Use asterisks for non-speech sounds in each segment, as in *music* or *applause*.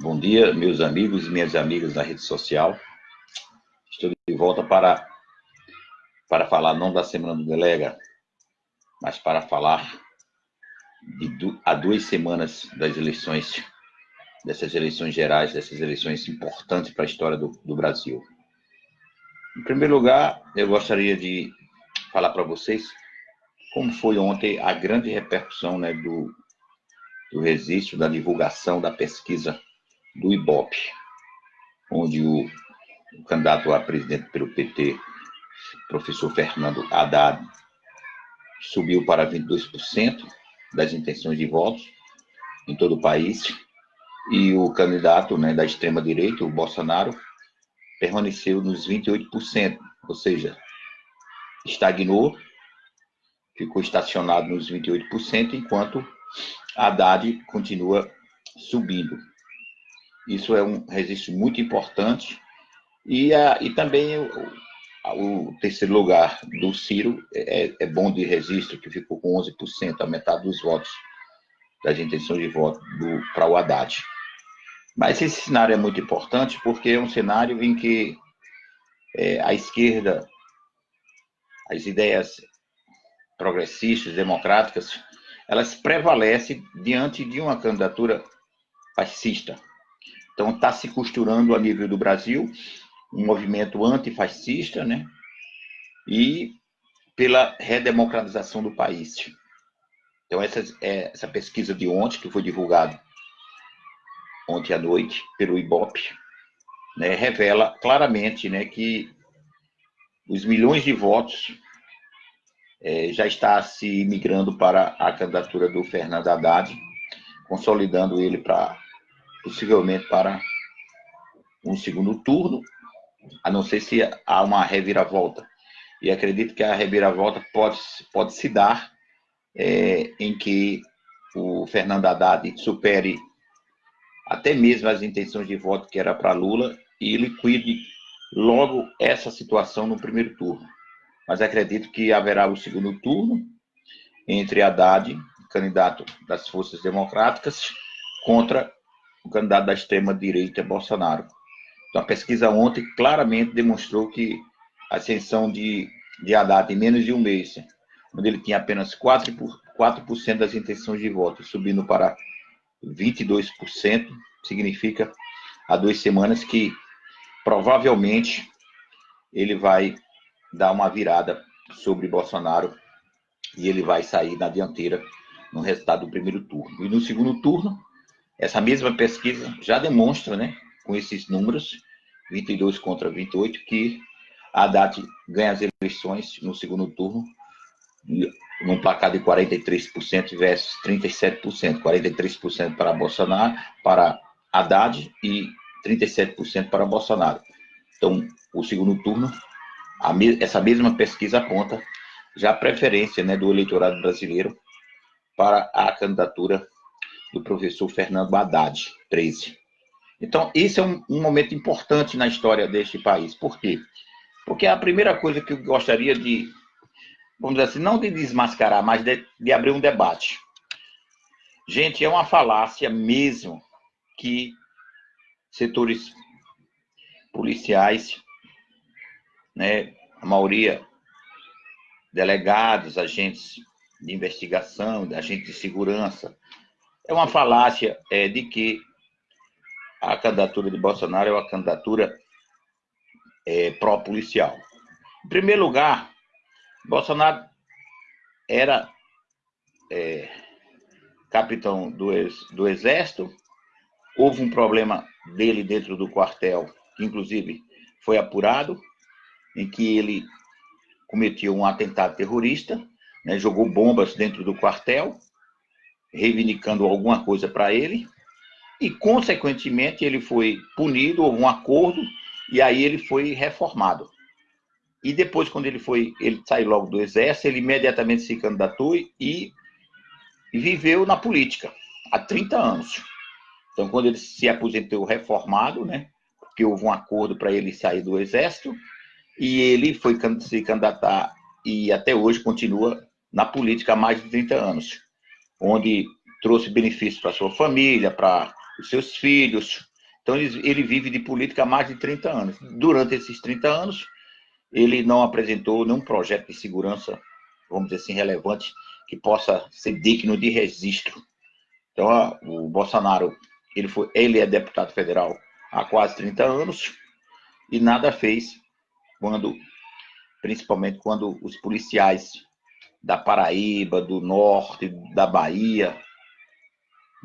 Bom dia, meus amigos e minhas amigas da rede social. Estou de volta para, para falar não da Semana do Delega, mas para falar de há duas semanas das eleições, dessas eleições gerais, dessas eleições importantes para a história do, do Brasil. Em primeiro lugar, eu gostaria de falar para vocês como foi ontem a grande repercussão né, do, do registro, da divulgação da pesquisa do IBOP, onde o, o candidato a presidente pelo PT, professor Fernando Haddad, subiu para 22% das intenções de votos em todo o país, e o candidato né, da extrema-direita, o Bolsonaro, permaneceu nos 28%, ou seja, estagnou, ficou estacionado nos 28%, enquanto Haddad continua subindo. Isso é um registro muito importante. E, a, e também o, o terceiro lugar do Ciro é, é, bom de registro, que ficou com 11%, a metade dos votos, das intenções de voto para o Haddad. Mas esse cenário é muito importante porque é um cenário em que é, a esquerda, as ideias progressistas, democráticas, elas prevalecem diante de uma candidatura fascista, então está se costurando a nível do Brasil um movimento antifascista, né? E pela redemocratização do país. Então essa, é, essa pesquisa de ontem, que foi divulgada ontem à noite pelo IBOP, né, revela claramente né, que os milhões de votos é, já está se migrando para a candidatura do Fernando Haddad, consolidando ele para possivelmente para um segundo turno, a não ser se há uma reviravolta. E acredito que a reviravolta pode, pode se dar é, em que o Fernando Haddad supere até mesmo as intenções de voto que era para Lula e liquide logo essa situação no primeiro turno. Mas acredito que haverá o segundo turno entre Haddad, candidato das forças democráticas, contra o candidato da extrema-direita, Bolsonaro. Então, a pesquisa ontem claramente demonstrou que a ascensão de, de Haddad em menos de um mês, onde ele tinha apenas 4%, por, 4 das intenções de voto, subindo para 22%, significa há duas semanas que provavelmente ele vai dar uma virada sobre Bolsonaro e ele vai sair na dianteira no resultado do primeiro turno. E no segundo turno, essa mesma pesquisa já demonstra, né, com esses números, 22 contra 28, que a Haddad ganha as eleições no segundo turno num placar de 43% versus 37%. 43% para Bolsonaro, para Haddad e 37% para Bolsonaro. Então, o segundo turno, me, essa mesma pesquisa aponta já a preferência né, do eleitorado brasileiro para a candidatura do professor Fernando Haddad, 13. Então, esse é um, um, momento importante na história deste país. Por quê? Porque a primeira coisa que eu gostaria de, vamos dizer assim, não de desmascarar, mas de, de abrir um debate. Gente, é uma falácia mesmo que setores policiais, né, a maioria delegados, agentes de investigação, agentes de segurança, é uma falácia é, de que a candidatura de Bolsonaro é uma candidatura é, pró-policial. Em primeiro lugar, Bolsonaro era é, capitão do, ex, do Exército, houve um problema dele dentro do quartel, que inclusive foi apurado, em que ele cometeu um atentado terrorista, né, jogou bombas dentro do quartel, reivindicando alguma coisa para ele, e, consequentemente, ele foi punido, houve um acordo, e aí ele foi reformado. E depois, quando ele foi, ele saiu logo do exército, ele imediatamente se candidatou e, viveu na política há 30 anos. Então, quando ele se aposentou reformado, né, porque houve um acordo para ele sair do exército, e ele foi se candidatar e até hoje continua na política há mais de 30 anos onde trouxe benefícios para sua família, para os seus filhos. Então, ele, vive de política há mais de 30 anos. Durante esses 30 anos, ele não apresentou nenhum projeto de segurança, vamos dizer assim, relevante, que possa ser digno de registro. Então, o Bolsonaro, ele, foi, ele é deputado federal há quase 30 anos e nada fez quando, principalmente quando os policiais da Paraíba, do norte, da Bahia,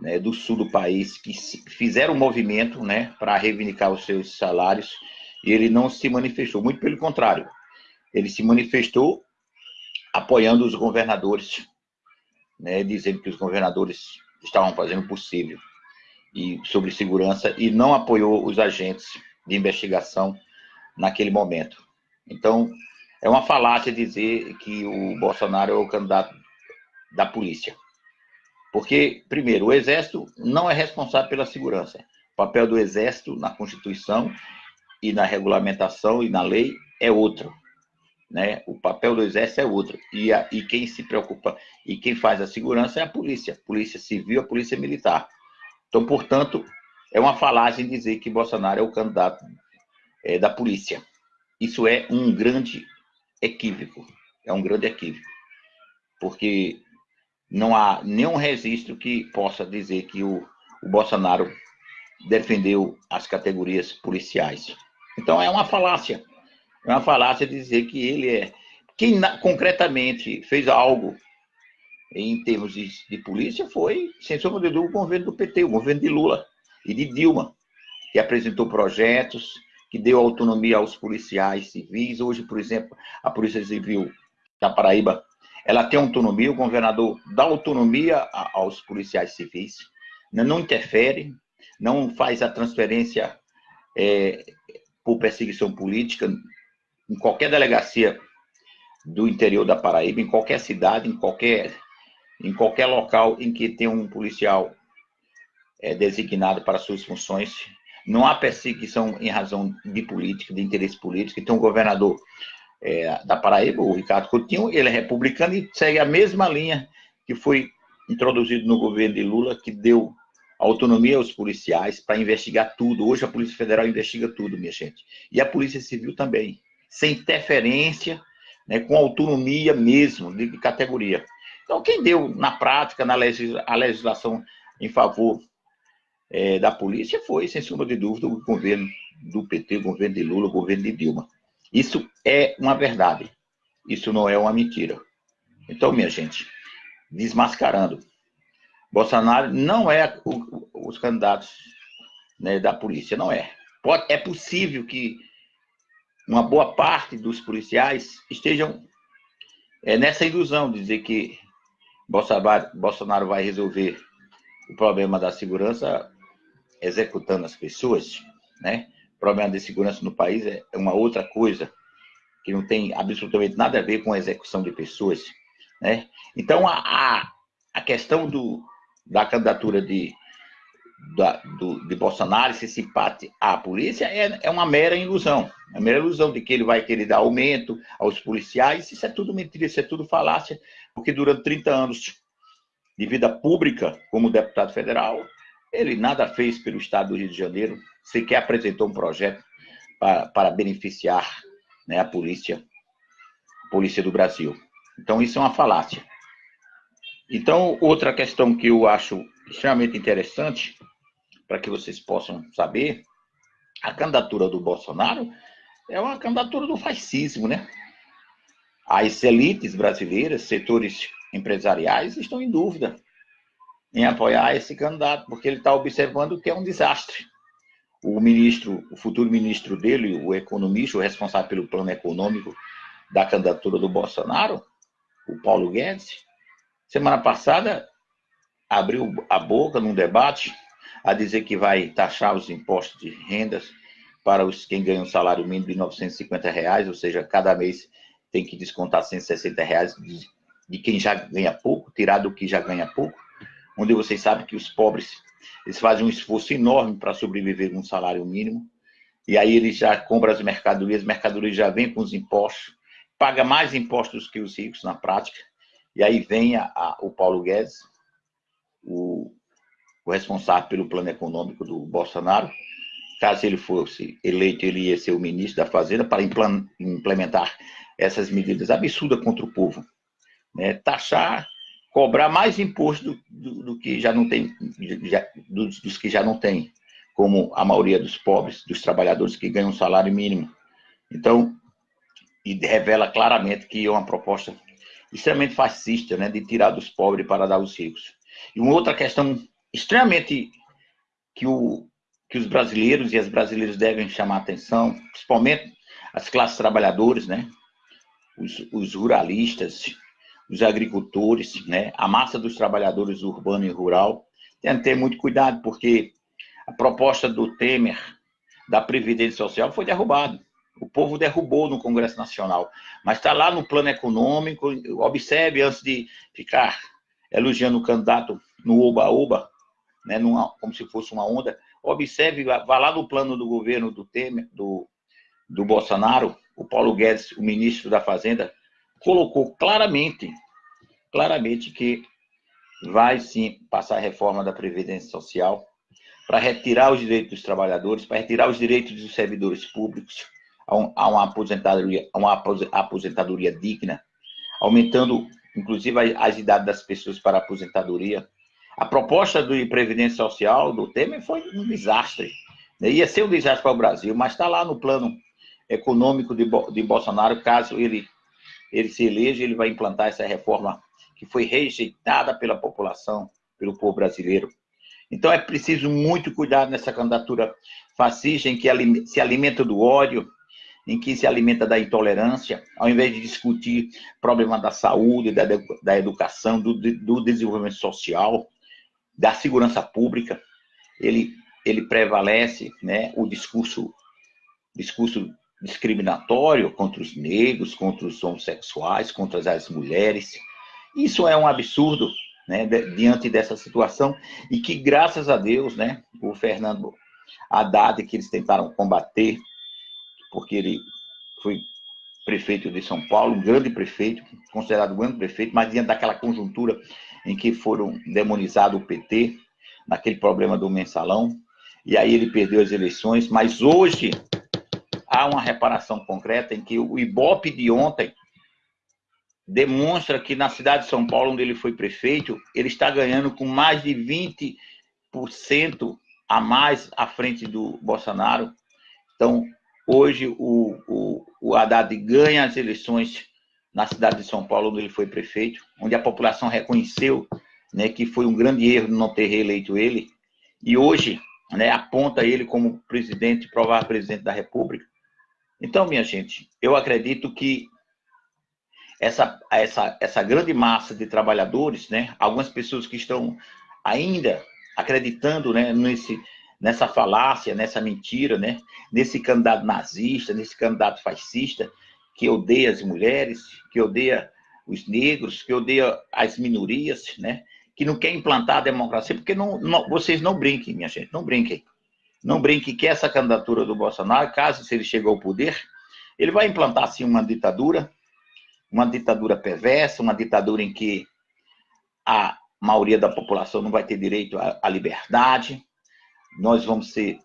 né, do sul do país, que fizeram um movimento né, para reivindicar os seus salários, e ele não se manifestou, muito pelo contrário, ele se manifestou apoiando os governadores, né, dizendo que os governadores estavam fazendo o possível e sobre segurança e não apoiou os agentes de investigação naquele momento. Então, é uma falácia dizer que o Bolsonaro é o candidato da polícia. Porque, primeiro, o Exército não é responsável pela segurança. O papel do Exército na Constituição e na regulamentação e na lei é outro. Né? O papel do Exército é outro. E, a, e quem se preocupa e quem faz a segurança é a polícia. Polícia civil, a polícia militar. Então, portanto, é uma falácia dizer que Bolsonaro é o candidato é, da polícia. Isso é um grande equívoco. É um grande equívoco. Porque não há nenhum registro que possa dizer que o, o Bolsonaro defendeu as categorias policiais. Então é uma falácia. É uma falácia dizer que ele é. Quem concretamente fez algo em termos de, de polícia foi, sem sombra de dúvida, o governo do PT, o governo de Lula e de Dilma, que apresentou projetos, que deu autonomia aos policiais civis. Hoje, por exemplo, a Polícia Civil da Paraíba, ela tem autonomia, o governador dá autonomia aos policiais civis, né, não interfere, não faz a transferência é, por perseguição política em qualquer delegacia do interior da Paraíba, em qualquer cidade, em qualquer, em qualquer local em que tem um policial é, designado para suas funções, não há perseguição em razão de política, de interesse político. Então, o governador é, da Paraíba, o Ricardo Coutinho, ele é republicano e segue a mesma linha que foi introduzido no governo de Lula, que deu autonomia aos policiais para investigar tudo. Hoje a Polícia Federal investiga tudo, minha gente. E a Polícia Civil também, sem interferência, né, com autonomia mesmo, de categoria. Então, quem deu na prática, na a legislação em favor é, da polícia foi, sem sombra de dúvida, o governo do PT, o governo de Lula, o governo de Dilma. Isso é uma verdade. Isso não é uma mentira. Então, minha gente, desmascarando. Bolsonaro não é o, os candidatos né, da polícia, não é. Pode, é possível que uma boa parte dos policiais estejam é, nessa ilusão de dizer que Bolsonaro, Bolsonaro vai resolver o problema da segurança executando as pessoas, né? O problema de segurança no país é uma outra coisa que não tem absolutamente nada a ver com a execução de pessoas, né? Então a, a, questão do, da candidatura de, da, do, de Bolsonaro, se simpate à polícia, é, é uma mera ilusão. É uma mera ilusão de que ele vai querer dar aumento aos policiais. Isso é tudo mentira, isso é tudo falácia, porque durante 30 anos de vida pública como deputado federal, ele nada fez pelo Estado do Rio de Janeiro, sequer apresentou um projeto para, para beneficiar né, a polícia, a polícia do Brasil. Então, isso é uma falácia. Então, outra questão que eu acho extremamente interessante, para que vocês possam saber, a candidatura do Bolsonaro é uma candidatura do fascismo, né? As elites brasileiras, setores empresariais, estão em dúvida em apoiar esse candidato, porque ele está observando que é um desastre. O ministro, o futuro ministro dele, o economista, o responsável pelo plano econômico da candidatura do Bolsonaro, o Paulo Guedes, semana passada abriu a boca num debate a dizer que vai taxar os impostos de rendas para os quem ganha um salário mínimo de 950 reais, ou seja, cada mês tem que descontar 160 reais de, de quem já ganha pouco, tirar do que já ganha pouco onde vocês sabem que os pobres eles fazem um esforço enorme para sobreviver com um salário mínimo, e aí eles já compram as mercadorias, as mercadorias já vêm com os impostos, paga mais impostos que os ricos na prática, e aí vem a, a, o Paulo Guedes, o, o responsável pelo plano econômico do Bolsonaro. Caso ele fosse eleito, ele ia ser o ministro da Fazenda para implementar essas medidas absurdas contra o povo. Né? Taxar, cobrar mais imposto do, do, do que já não tem, já, dos, dos que já não tem, como a maioria dos pobres, dos trabalhadores que ganham um salário mínimo. Então, e revela claramente que é uma proposta extremamente fascista, né, de tirar dos pobres para dar aos ricos. E uma outra questão extremamente que, o, que os brasileiros e as brasileiras devem chamar atenção, principalmente as classes trabalhadoras, né, os, os ruralistas, os agricultores, né, a massa dos trabalhadores urbano e rural, tem que ter muito cuidado, porque a proposta do Temer da Previdência Social foi derrubada. O povo derrubou no Congresso Nacional. Mas está lá no plano econômico. Observe, antes de ficar elogiando o candidato no oba-oba, né, como se fosse uma onda, observe, vá lá no plano do governo do Temer, do, do Bolsonaro, o Paulo Guedes, o ministro da Fazenda, colocou claramente, claramente que vai sim passar a reforma da Previdência Social para retirar os direitos dos trabalhadores, para retirar os direitos dos servidores públicos, a, uma aposentadoria, a uma aposentadoria digna, aumentando, inclusive, as idades das pessoas para a aposentadoria. A proposta de Previdência Social do Temer foi um desastre. Ia ser um desastre para o Brasil, mas está lá no plano econômico de, de Bolsonaro, caso ele, ele se eleja, ele vai implantar essa reforma que foi rejeitada pela população, pelo povo brasileiro. Então é preciso muito cuidado nessa candidatura fascista em que se alimenta do ódio, em que se alimenta da intolerância, ao invés de discutir problema da saúde, da, da educação, do, do desenvolvimento social, da segurança pública, ele, ele prevalece né, o discurso, discurso discriminatório contra os negros, contra os homossexuais, contra as mulheres. Isso é um absurdo né, diante dessa situação e que, graças a Deus, né, o Fernando Haddad, que eles tentaram combater porque ele foi prefeito de São Paulo, um grande prefeito, considerado um grande prefeito, mas diante daquela conjuntura em que foram demonizado o PT, naquele problema do mensalão, e aí ele perdeu as eleições, mas hoje há uma reparação concreta em que o Ibope de ontem demonstra que na cidade de São Paulo, onde ele foi prefeito, ele está ganhando com mais de 20% a mais à frente do Bolsonaro. Então, Hoje, o, o, o Haddad ganha as eleições na cidade de São Paulo, onde ele foi prefeito, onde a população reconheceu né, que foi um grande erro não ter reeleito ele, e hoje né, aponta ele como presidente, provável presidente da República. Então, minha gente, eu acredito que essa, essa, essa grande massa de trabalhadores, né, algumas pessoas que estão ainda acreditando né, nesse, nessa falácia, nessa mentira, né? nesse candidato nazista, nesse candidato fascista, que odeia as mulheres, que odeia os negros, que odeia as minorias, né? que não quer implantar a democracia, porque não, não, vocês não brinquem, minha gente, não brinquem. Não brinquem que essa candidatura do Bolsonaro, caso se ele chegue ao poder, ele vai implantar, assim, uma ditadura, uma ditadura perversa, uma ditadura em que a maioria da população não vai ter direito à, liberdade, nós vamos ser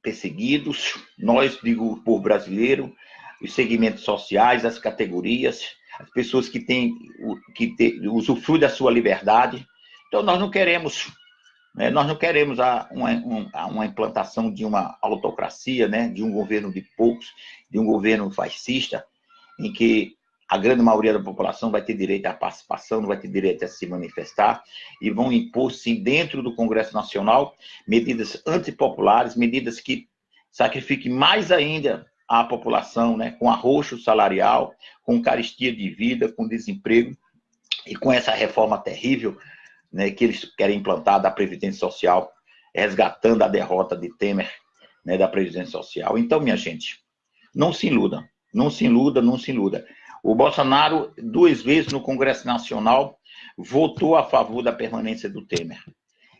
perseguidos, nós, digo, por brasileiro, os segmentos sociais, as categorias, as pessoas que têm, que têm, usufruem da sua liberdade. Então, nós não queremos, nós não queremos a, uma, uma implantação de uma autocracia, né, de um governo de poucos, de um governo fascista, em que a grande maioria da população vai ter direito à participação, não vai ter direito a se manifestar, e vão impor, sim, dentro do Congresso Nacional, medidas antipopulares, medidas que sacrifiquem mais ainda a população, né, com arroxo salarial, com caristia de vida, com desemprego, e com essa reforma terrível né, que eles querem implantar da Previdência Social, resgatando a derrota de Temer né, da Previdência Social. Então, minha gente, não se iluda, não se iluda, não se iluda. O Bolsonaro, duas vezes no Congresso Nacional, votou a favor da permanência do Temer.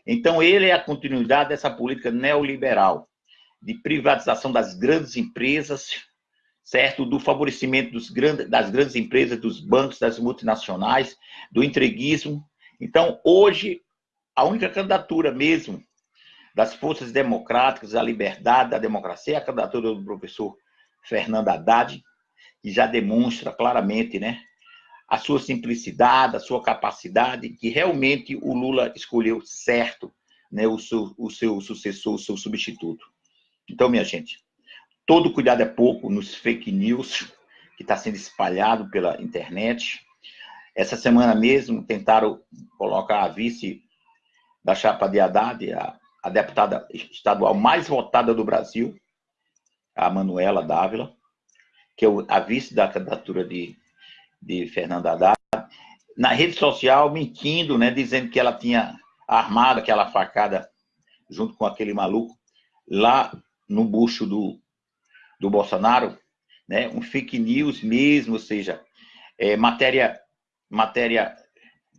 Então, ele é a continuidade dessa política neoliberal de privatização das grandes empresas, certo? Do favorecimento grandes, das grandes empresas, dos bancos, das multinacionais, do entreguismo. Então, hoje, a única candidatura mesmo das forças democráticas, a liberdade, da democracia, a candidatura do professor Fernando Haddad, que já demonstra claramente né, a sua simplicidade, a sua capacidade, que realmente o Lula escolheu certo né, o, seu, o seu sucessor, o seu substituto. Então, minha gente, todo cuidado é pouco nos fake news que está sendo espalhado pela internet. Essa semana mesmo tentaram colocar a vice da chapa de Haddad, a, a deputada estadual mais votada do Brasil, a Manuela Dávila, que é a vice da candidatura de, de Fernanda Haddad, na rede social mentindo, né, dizendo que ela tinha armado aquela facada junto com aquele maluco lá no bucho do, do Bolsonaro, né, um fake news mesmo, ou seja, é, matéria, matéria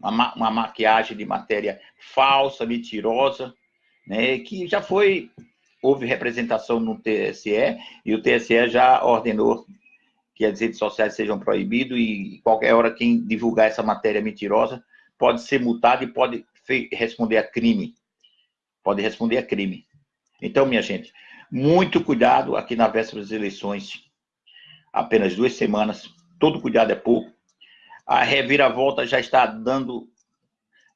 uma, uma maquiagem de matéria falsa, mentirosa, né, que já foi, houve representação no TSE, e o TSE já ordenou que as redes sociais sejam proibidas, e qualquer hora quem divulgar essa matéria mentirosa pode ser multado e pode responder a crime. Pode responder a crime. Então, minha gente, muito cuidado aqui na véspera das eleições. Apenas duas semanas, todo cuidado é pouco a reviravolta já está dando,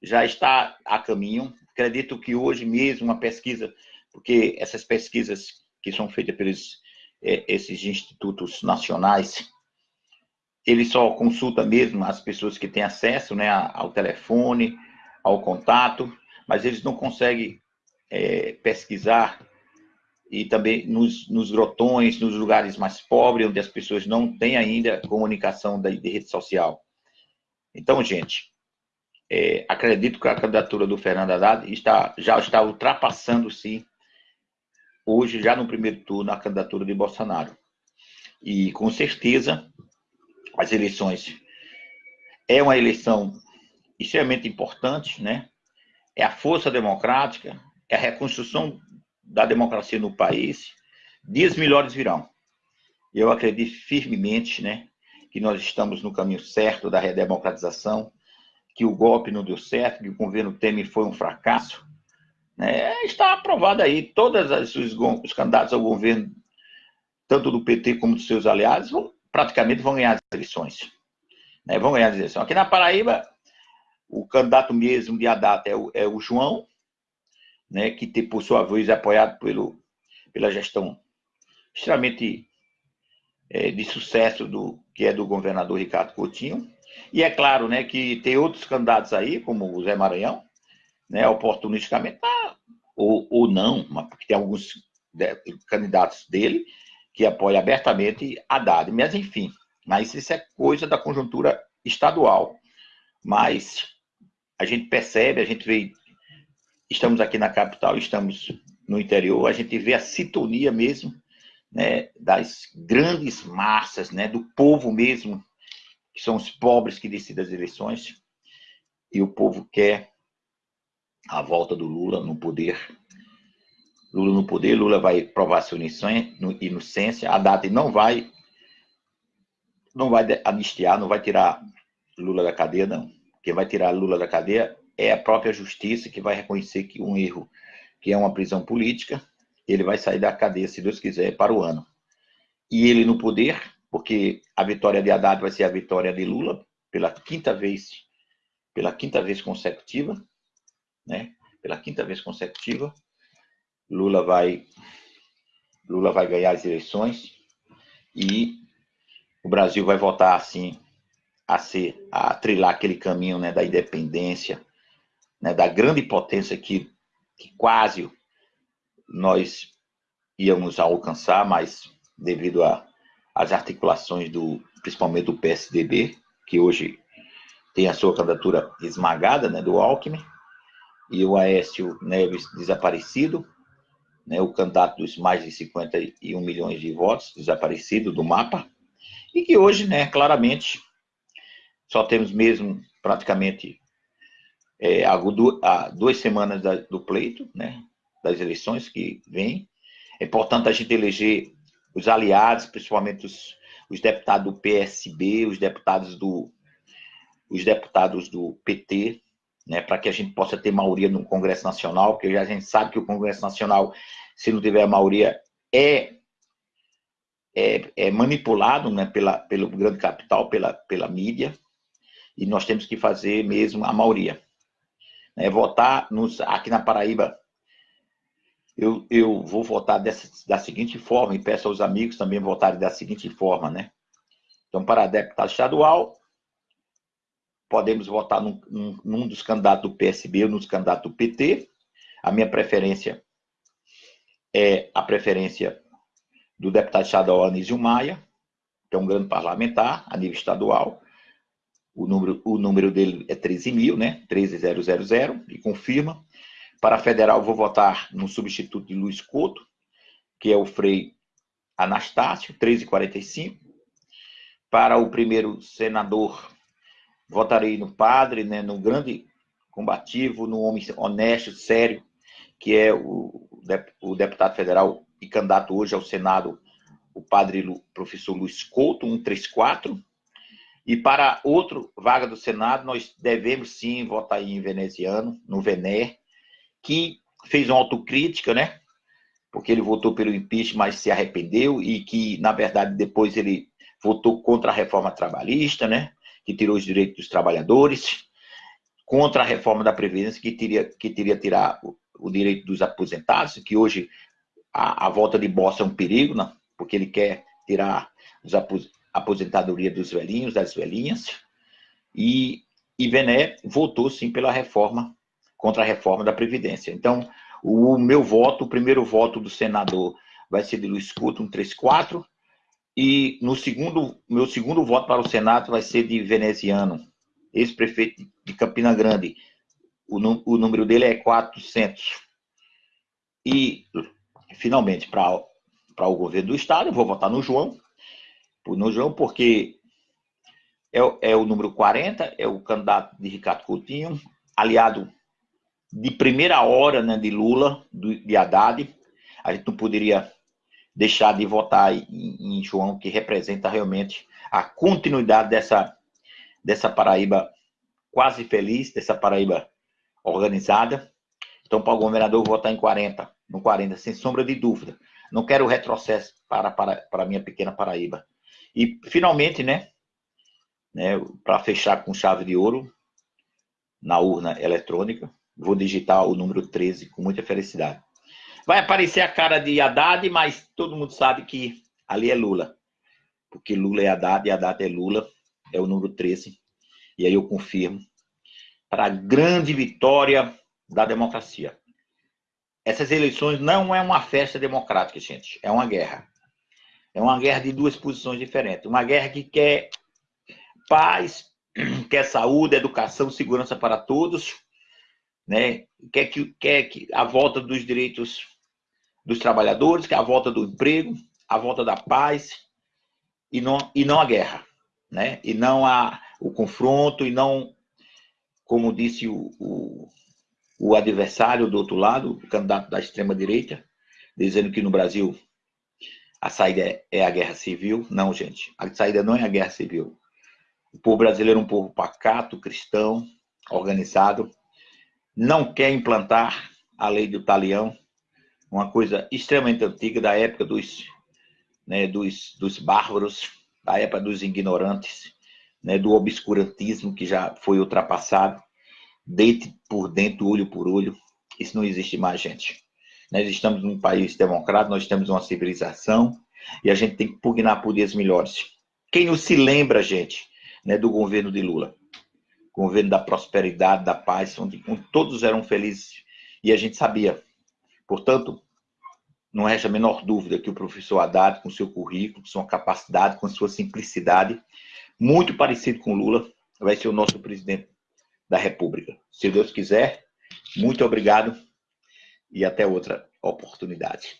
já está a caminho. Acredito que hoje mesmo uma pesquisa, porque essas pesquisas que são feitas pelos é, esses institutos nacionais, ele só consulta mesmo as pessoas que têm acesso né, ao telefone, ao contato, mas eles não conseguem é, pesquisar e também nos, nos grotões, nos lugares mais pobres, onde as pessoas não têm ainda comunicação de, de rede social. Então, gente, é, acredito que a candidatura do Fernando Haddad está, já está ultrapassando-se hoje, já no primeiro turno, a candidatura de Bolsonaro. E, com certeza, as eleições é uma eleição extremamente importante, né? É a força democrática, é a reconstrução da democracia no país. Dias melhores virão. Eu acredito firmemente, né? Que nós estamos no caminho certo da redemocratização, que o golpe não deu certo, que o governo Temer foi um fracasso. Né? Está aprovado aí, todos os, os, candidatos ao governo, tanto do PT como dos seus aliados, vão, praticamente vão ganhar as eleições. Né? Vão ganhar as eleições. Aqui na Paraíba, o candidato mesmo de Haddad é o, é o João, né, que por sua vez é apoiado pelo, pela gestão extremamente é, de sucesso do que é do governador Ricardo Coutinho. E é claro né, que tem outros candidatos aí, como o Zé Maranhão, né, oportunisticamente, tá, ou, ou não, porque tem alguns candidatos dele que apoiam abertamente Haddad. Mas, enfim, mas isso é coisa da conjuntura estadual. Mas a gente percebe, a gente vê, estamos aqui na capital, estamos no interior, a gente vê a sintonia mesmo né, das grandes massas, né, do povo mesmo, que são os pobres que decidem as eleições, e o povo quer a volta do Lula no poder. Lula no poder, Lula vai provar sua inocência, a data não vai não vai anistiar, não vai tirar Lula da cadeia, não. Quem vai tirar Lula da cadeia é a própria justiça que vai reconhecer que um erro, que é uma prisão política, ele vai sair da cadeia, se Deus quiser, para o ano. E ele no poder, porque a vitória de Haddad vai ser a vitória de Lula pela quinta vez, pela quinta vez consecutiva, né? Pela quinta vez consecutiva, Lula vai Lula vai ganhar as eleições e o Brasil vai voltar assim a ser a trilhar aquele caminho, né, da independência, né, da grande potência que, que quase nós íamos alcançar, mas devido às articulações do, principalmente do PSDB, que hoje tem a sua candidatura esmagada, né, do Alckmin, e o Aécio Neves desaparecido, né, o candidato dos mais de 51 milhões de votos, desaparecido do mapa, e que hoje, né, claramente, só temos mesmo praticamente é, duas semanas do pleito, né, das eleições que vêm. É importante a gente eleger os aliados, principalmente os, os deputados do PSB, os deputados do, os deputados do PT, né, para que a gente possa ter maioria no Congresso Nacional, porque a gente sabe que o Congresso Nacional, se não tiver maioria, é, é, é manipulado né, pela, pelo grande capital, pela, pela mídia, e nós temos que fazer mesmo a maioria. Né, votar nos, aqui na Paraíba, eu, eu vou votar dessa, da seguinte forma, e peço aos amigos também votarem da seguinte forma, né? Então, para deputado estadual, podemos votar num, num, num dos candidatos do PSB ou nos candidatos do PT. A minha preferência é a preferência do deputado estadual Anísio Maia, que é um grande parlamentar a nível estadual. O número, o número dele é 13 mil, né? 13000, e confirma. Para federal, vou votar no substituto de Luiz Couto, que é o Frei Anastácio, 1345. Para o primeiro senador, votarei no padre, né, no grande combativo, no homem honesto, sério, que é o, o deputado federal e candidato hoje ao Senado, o padre Lu, professor Luiz Couto, 134. E para outro vaga do Senado, nós devemos sim votar em veneziano, no Vené, que fez uma autocrítica, né? Porque ele votou pelo impeachment, mas se arrependeu e que, na verdade, depois ele votou contra a reforma trabalhista, né? que tirou os direitos dos trabalhadores, contra a reforma da Previdência, que teria que teria tirar o, o direito dos aposentados, que hoje a, a, volta de Bossa é um perigo, né? porque ele quer tirar a aposentadoria dos velhinhos, das velhinhas, e, e Bené votou sim pela reforma, contra a reforma da Previdência. Então, o meu voto, o primeiro voto do senador vai ser de Luiz Couto, 134, e no segundo, meu segundo voto para o Senado vai ser de veneziano, ex-prefeito de Campina Grande. O, o número dele é 400. E, finalmente, para o governo do Estado, eu vou votar no João. No João, porque é, é o número 40, é o candidato de Ricardo Coutinho, aliado de primeira hora né, de Lula, de Haddad. A gente não poderia deixar de votar em, em João, que representa realmente a continuidade dessa, dessa Paraíba quase feliz, dessa Paraíba organizada. Então, para o governador, votar em 40, no 40, sem sombra de dúvida. Não quero retrocesso para, para, para a minha pequena Paraíba. E, finalmente, né, né para fechar com chave de ouro, na urna eletrônica, vou digitar o número 13 com muita felicidade. Vai aparecer a cara de Haddad, mas todo mundo sabe que ali é Lula. Porque Lula é Haddad e Haddad é Lula. É o número 13. E aí eu confirmo. Para a grande vitória da democracia. Essas eleições não é uma festa democrática, gente. É uma guerra. É uma guerra de duas posições diferentes. Uma guerra que quer paz, *clears throat* quer saúde, educação, segurança para todos, né? Quer que, quer que a volta dos direitos dos trabalhadores, que é a volta do emprego, a volta da paz e não, e não a guerra, né? E não a, o confronto e não, como disse o, o, o adversário do outro lado, o candidato da extrema direita, dizendo que no Brasil a saída é, é a guerra civil. Não, gente, a saída não é a guerra civil. O povo brasileiro é um povo pacato, cristão, organizado, não quer implantar a lei do talião, uma coisa extremamente antiga, da época dos, né, dos, dos bárbaros, da época dos ignorantes, né, do obscurantismo que já foi ultrapassado, deite por dentro, olho por olho. Isso não existe mais, gente. Nós estamos num país democrático, nós temos uma civilização e a gente tem que pugnar por dias melhores. Quem não se lembra, gente, né, do governo de Lula? Governo da prosperidade, da paz, onde, onde todos eram felizes e a gente sabia Portanto, não resta a menor dúvida que o professor Haddad, com seu currículo, com sua capacidade, com sua simplicidade, muito parecido com Lula, vai ser o nosso presidente da República. Se Deus quiser, muito obrigado e até outra oportunidade.